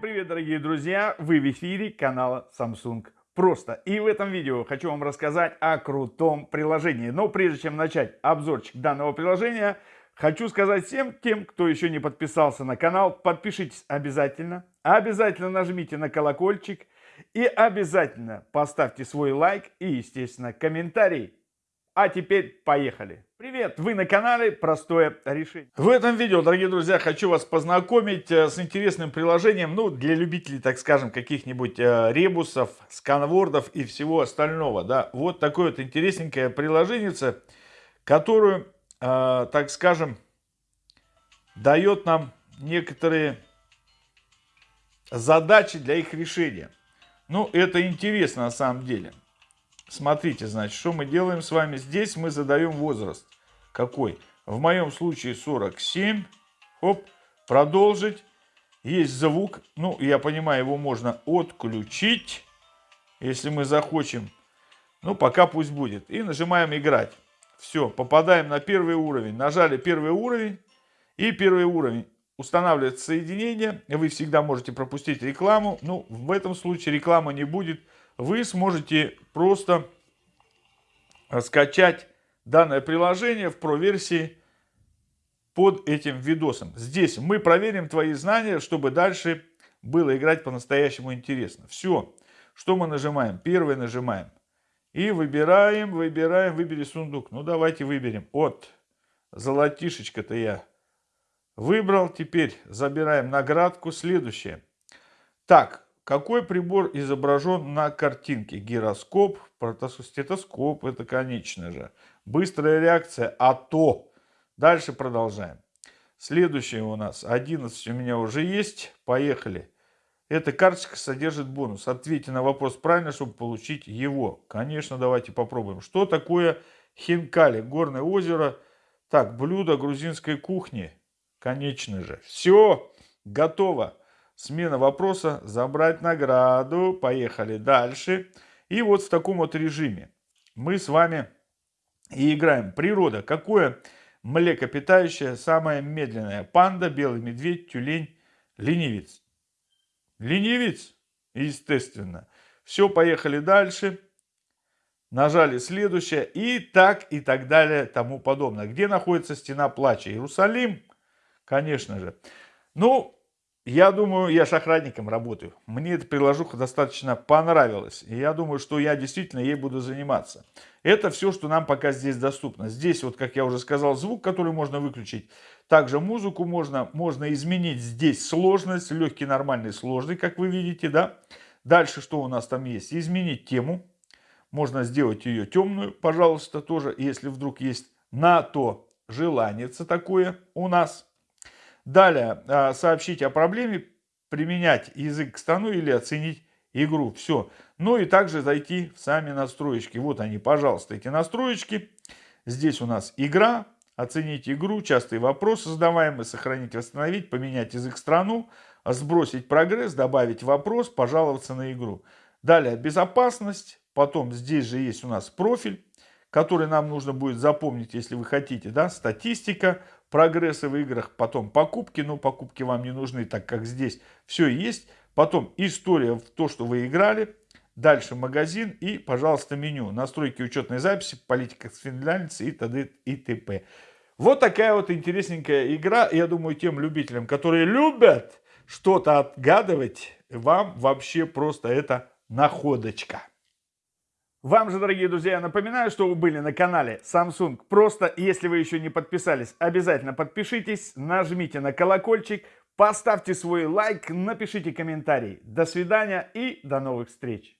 привет, дорогие друзья! Вы в эфире канала Samsung Просто. И в этом видео хочу вам рассказать о крутом приложении. Но прежде чем начать обзорчик данного приложения, хочу сказать всем тем, кто еще не подписался на канал, подпишитесь обязательно. Обязательно нажмите на колокольчик и обязательно поставьте свой лайк и, естественно, комментарий. А теперь поехали! Привет! Вы на канале Простое решение. В этом видео, дорогие друзья, хочу вас познакомить э, с интересным приложением, ну, для любителей, так скажем, каких-нибудь э, ребусов, сканвордов и всего остального, да. Вот такое вот интересненькое приложение, которую, э, так скажем, дает нам некоторые задачи для их решения. Ну, это интересно на самом деле. Смотрите, значит, что мы делаем с вами. Здесь мы задаем возраст. Какой? В моем случае 47. Хоп, продолжить. Есть звук. Ну, я понимаю, его можно отключить, если мы захочем. Ну, пока пусть будет. И нажимаем играть. Все, попадаем на первый уровень. Нажали первый уровень. И первый уровень устанавливается соединение. Вы всегда можете пропустить рекламу. Ну, в этом случае реклама не будет вы сможете просто скачать данное приложение в Pro-версии под этим видосом. Здесь мы проверим твои знания, чтобы дальше было играть по-настоящему интересно. Все. Что мы нажимаем? Первый нажимаем. И выбираем, выбираем, выбери сундук. Ну, давайте выберем. От золотишечка-то я выбрал. Теперь забираем наградку. Следующее. Так, какой прибор изображен на картинке? Гироскоп, протостетоскоп, это конечно же. Быстрая реакция, а то. Дальше продолжаем. Следующее у нас 11 у меня уже есть. Поехали. Эта карточка содержит бонус. Ответьте на вопрос правильно, чтобы получить его. Конечно, давайте попробуем. Что такое хинкали? Горное озеро. Так, блюдо грузинской кухни. Конечно же. Все, готово смена вопроса, забрать награду, поехали дальше. И вот в таком вот режиме мы с вами и играем. Природа. Какое млекопитающее самое медленное? Панда, белый медведь, тюлень, ленивец. Ленивец, естественно. Все, поехали дальше. Нажали следующее. И так, и так далее, тому подобное. Где находится стена плача? Иерусалим, конечно же. Ну, я думаю, я шахрадником работаю. Мне эта приложуха достаточно понравилась. И я думаю, что я действительно ей буду заниматься. Это все, что нам пока здесь доступно. Здесь, вот как я уже сказал, звук, который можно выключить. Также музыку можно, можно изменить здесь сложность. Легкий, нормальный, сложный, как вы видите, да. Дальше что у нас там есть? Изменить тему. Можно сделать ее темную, пожалуйста, тоже, если вдруг есть на то желание такое у нас. Далее, а, сообщить о проблеме, применять язык к стану или оценить игру. Все. Ну и также зайти в сами настроечки. Вот они, пожалуйста, эти настроечки. Здесь у нас игра, оценить игру, частые вопросы задаваемые, сохранить, восстановить, поменять язык страну, сбросить прогресс, добавить вопрос, пожаловаться на игру. Далее безопасность, потом здесь же есть у нас профиль, который нам нужно будет запомнить, если вы хотите, да, статистика, прогрессы в играх, потом покупки, но покупки вам не нужны, так как здесь все есть, потом история в то, что вы играли, дальше магазин и, пожалуйста, меню, настройки учетной записи, политика финляндцы и т.д. и т.п. Вот такая вот интересненькая игра, я думаю, тем любителям, которые любят что-то отгадывать, вам вообще просто это находочка. Вам же, дорогие друзья, напоминаю, что вы были на канале Samsung. Просто, если вы еще не подписались, обязательно подпишитесь, нажмите на колокольчик, поставьте свой лайк, напишите комментарий. До свидания и до новых встреч!